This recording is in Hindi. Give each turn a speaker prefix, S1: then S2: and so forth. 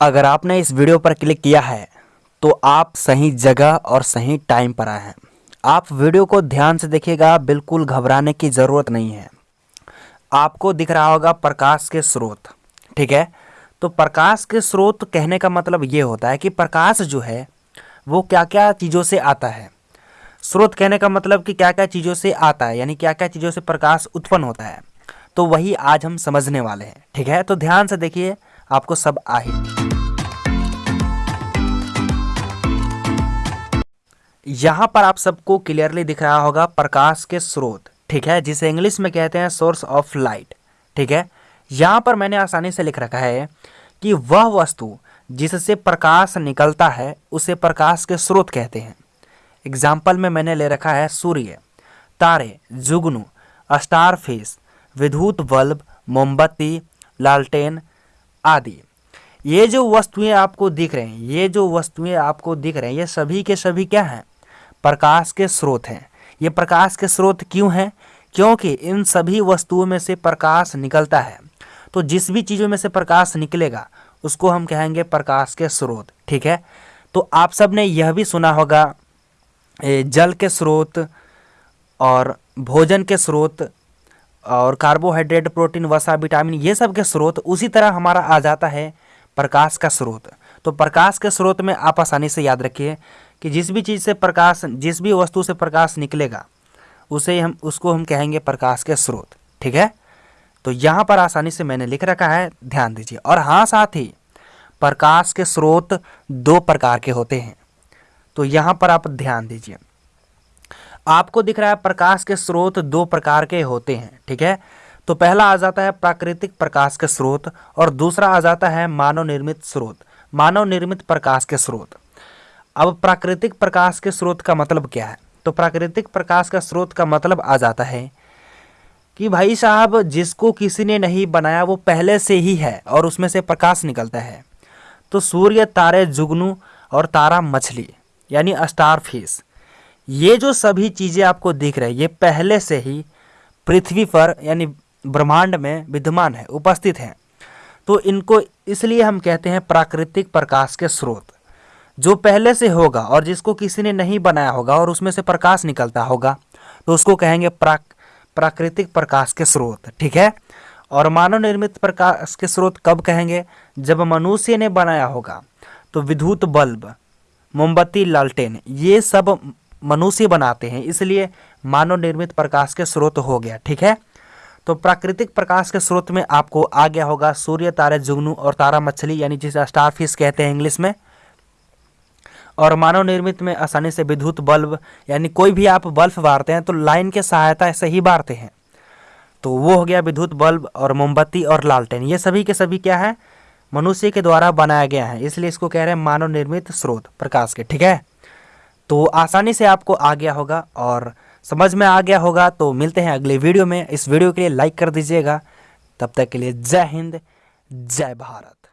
S1: अगर आपने इस वीडियो पर क्लिक किया है तो आप सही जगह और सही टाइम पर आए हैं। आप वीडियो को ध्यान से देखिएगा, बिल्कुल घबराने की ज़रूरत नहीं है। आपको दिख रहा होगा प्रकाश के स्रोत, ठीक है? तो प्रकाश के स्रोत कहने का मतलब ये होता है कि प्रकाश जो है, वो क्या क्या चीज़ों से आता है। स्रोत कहने का मतलब कि क्या क्या चीज़ों से आता है, यानी क्या क्या चीज़ों से प्रकाश उत्पन्न होता है। तो वही आज हम समझने वाले हैं, ठीक है? तो ध्यान से देखिए, आपको सब आ ही यहाँ पर आप सबको क्लियरली दिख रहा होगा प्रकाश के स्रोत, ठीक है? जिसे इंग्लिश में कहते हैं सोर्स ऑफ़ लाइट ठीक है? यहाँ पर मैंने आसानी से लिख रखा है कि वह वस्तु जिससे प्रकाश निकलता है, उसे प्रकाश के स्रोत कहते हैं। एग्ज़ाम्पल में मैंने ले रखा है सूर्य, तारे, जुगनू फेस विद्युत बल्ब, मोमबत्ती, लालटेन आदि। ये जो वस्तुएँ आपको दिख रहे हैं, ये जो वस्तुएँ आपको दिख रहे हैं, ये सभी के सभी क्या हैं? प्रकाश के स्रोत हैं। ये प्रकाश के स्रोत क्यों हैं? क्योंकि इन सभी वस्तुओं में से प्रकाश निकलता है। तो जिस भी चीज़ों में से प्रकाश निकलेगा, उसको हम कहेंगे प्रकाश के स्रोत, ठीक है? तो आप सबने यह भी सुना होगा जल के स्रोत और भोजन के स्रोत और कार्बोहाइड्रेट, प्रोटीन, वसा, विटामिन, ये सब के स्रोत, उसी तरह हमारा आ जाता है प्रकाश का स्रोत। तो प्रकाश के स्रोत में आप आसानी से याद रखिए कि जिस भी चीज़ से प्रकाश, जिस भी वस्तु से प्रकाश निकलेगा, उसे हम, उसको हम कहेंगे प्रकाश के स्रोत, ठीक है? तो यहाँ पर आसानी से मैंने लिख रखा है, ध्यान दीजिए। और हाँ साथ ही प्रकाश के स्रोत दो प्रकार के होते हैं। तो यहाँ पर आप ध्यान दीजिए। आपको दिख रहा है प्रकाश के स्रोत दो प्रकार के होते हैं, ठीक है? तो पहला आ जाता है प्राकृतिक प्रकाश के स्रोत और दूसरा आ जाता है मानव निर्मित स्रोत। मानव निर्मित प्रकाश के स्रोत। अब प्राकृतिक प्रकाश के स्रोत का मतलब क्या है? तो प्राकृतिक प्रकाश का स्रोत का मतलब आ जाता है कि भाई साहब, जिसको किसी ने नहीं बनाया, वो पहले से ही है और उसमें से प्रकाश निकलता है। तो सूर्य, तारे, जुगनू और तारा मछली, यानी स्टार फ़िश ये जो सभी चीज़ें आपको दिख रही ये पहले से ही पृथ्वी पर, यानी ब्रह्मांड में विद्यमान है, उपस्थित हैं। तो इनको इसलिए हम कहते हैं प्राकृतिक प्रकाश के स्रोत। जो पहले से होगा और जिसको किसी ने नहीं बनाया होगा और उसमें से प्रकाश निकलता होगा तो उसको कहेंगे प्राक, प्राकृतिक प्रकाश के स्रोत, ठीक है? और मानव निर्मित प्रकाश के स्रोत कब कहेंगे? जब मनुष्य ने बनाया होगा तो विद्युत बल्ब, मोमबत्ती, लालटेन, ये सब मनुष्य बनाते हैं, इसलिए मानव निर्मित प्रकाश के स्रोत हो गया, ठीक है? तो प्राकृतिक प्रकाश के स्रोत में आपको आ गया होगा सूर्य, तारे, जुगनू और तारा मछली, यानी जिसे स्टार फ़िश कहते हैं इंग्लिश में। और मानव निर्मित में आसानी से विद्युत बल्ब, यानी कोई भी आप बल्ब बारते हैं तो लाइन के सहायता से ही बारते हैं। तो वो हो गया विद्युत बल्ब और मोमबत्ती और लालटेन। ये सभी के सभी क्या है? मनुष्य के द्वारा बनाया गया है, इसलिए इसको कह रहे हैं मानव निर्मित स्रोत प्रकाश के, ठीक है? तो आसानी से आपको आ गया होगा और समझ में आ गया होगा तो मिलते हैं अगले वीडियो में। इस वीडियो के लिए लाइक कर दीजिएगा। तब तक के लिए जय हिंद, जय भारत।